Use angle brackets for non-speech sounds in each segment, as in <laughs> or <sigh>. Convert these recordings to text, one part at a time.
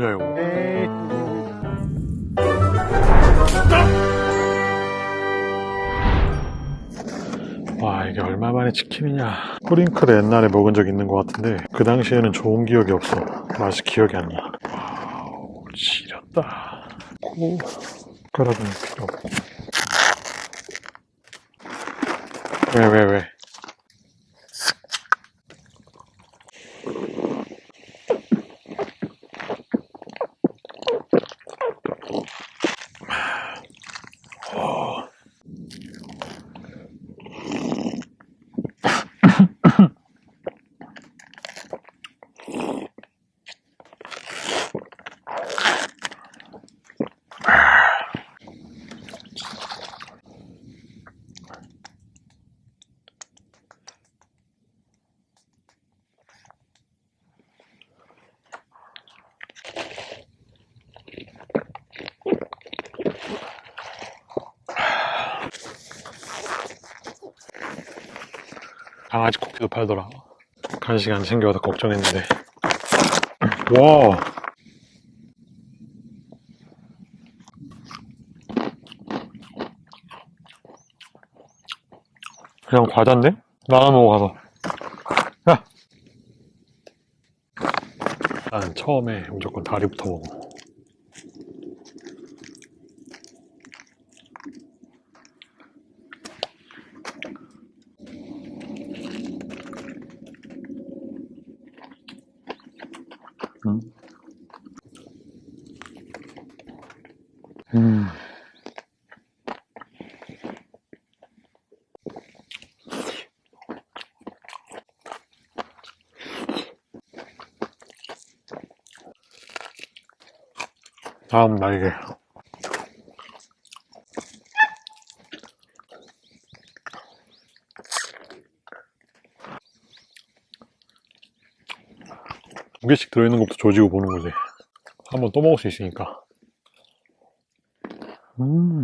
뭐냐 이거 와 이게 얼마 만에 치킨이냐. 뿌링클 옛날에 먹은 적 있는 것 같은데 그 당시에는 좋은 기억이 없어. 맛이 기억이 안나. 와우 지렸다. 고. 숟가락은 필요 없고. 왜 왜, 왜? 강아지 쿠키도 팔더라. 간식 안 챙겨와서 걱정했는데. <laughs> 와. 그냥 과자인데? 나눠 먹어 가서. 야! 난 처음에 무조건 다리부터 먹어 음. 음. 다음 날개. 두 개씩 들어있는 것부터 조지고 보는 거지. 한 번 또 먹을 수 있으니까. 음.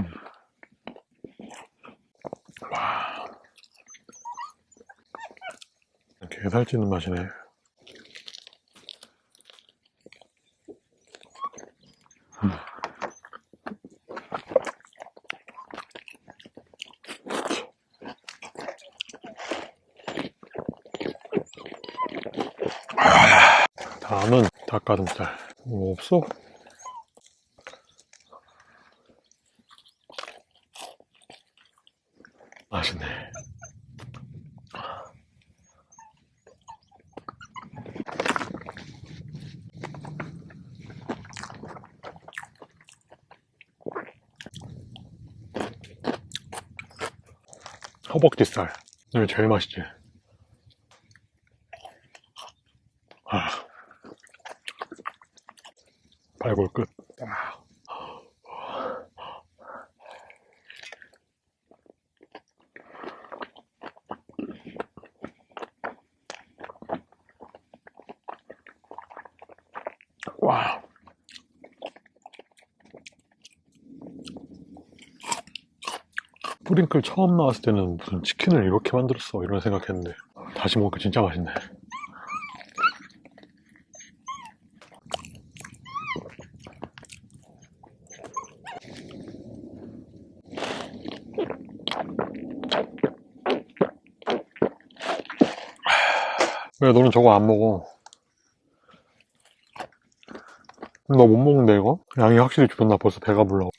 와. 게 살찌는 맛이네. 음. 다음은 닭가슴살. 뭐 없어? 맛있네. 허벅지살. 이게 제일 맛있지. 발골 끝. 와. 뿌링클 처음 나왔을 때는 무슨 치킨을 이렇게 만들었어 이런 생각했는데 다시 먹으니까 진짜 맛있네. 왜 너는 저거 안 먹어? 너못 먹는데 이거? 양이 확실히 줄었나 벌써 배가 불러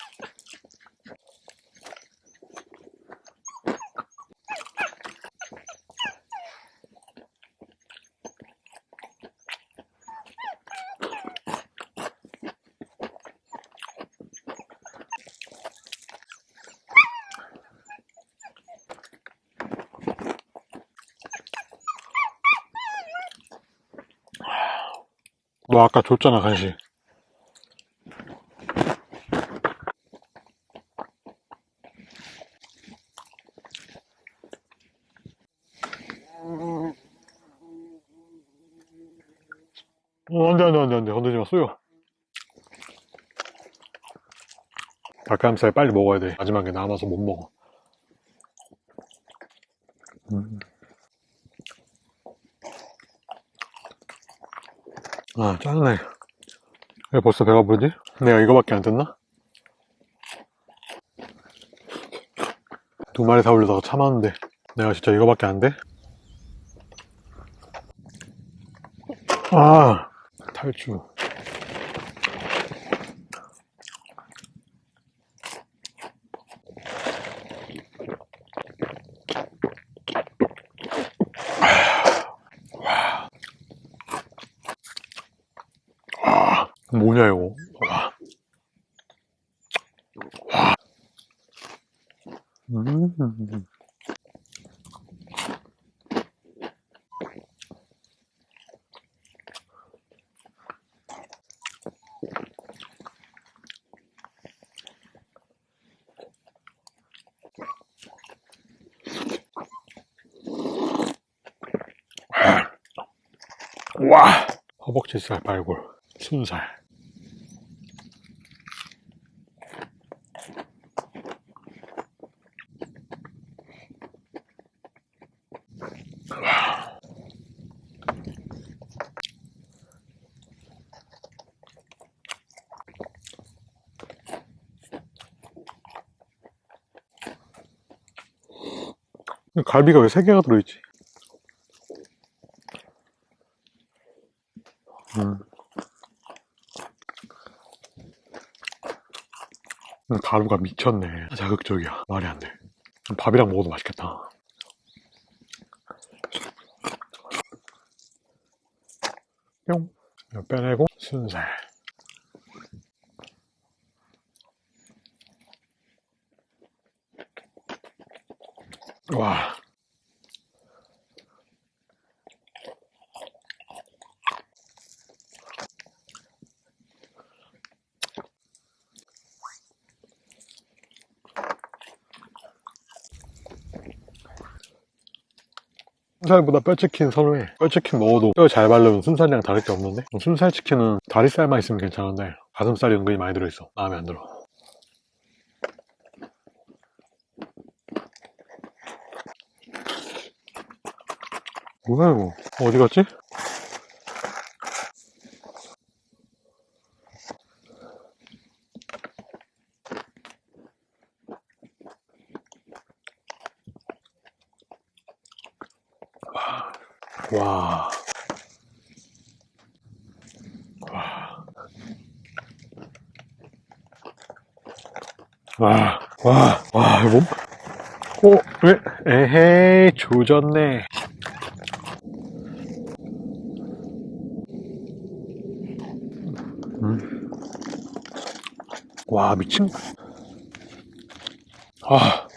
너 아까 줬잖아 간식 어, 안 돼, 안 돼, 안 돼, 안 돼. 건들지 마, 쏘여. 닭가슴살 빨리 먹어야 돼. 마지막에 남아서 못 먹어. 음. 아, 짜증나. 왜 벌써 배가 부르지? 내가 이거밖에 안 뜯나? 두 마리 사오려다가 참았는데 내가 진짜 이거밖에 안 돼? 아 탈주 아, 뭐냐 이거 와. 와. 음. 와 허벅지살 발골 순살 갈비가 왜 3개가 들어있지? 음. 음, 가루가 미쳤네. 자극적이야. 말이 안 돼. 밥이랑 먹어도 맛있겠다. 뿅. 빼내고 순살. 와. 순살보다 뼈치킨 선호해. 뼈치킨 먹어도 뼈 잘 바르면 순살이랑 다를 게 없는데 순살 치킨은 다리살만 있으면 괜찮은데 가슴살이 은근히 많이 들어있어. 마음에 안 들어. 뭐야 이거? 어디 갔지? 와. 와. 와. 와, 이거 뭐? 어, 왜? 에헤이, 조졌네. 와, 미친. 아.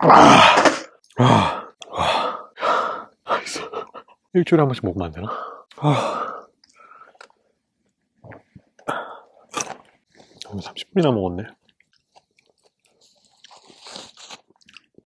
아, 아, 아, 알겠어. 일주일에 한 번씩 먹으면 안 되나? 아. 30분이나 먹었네.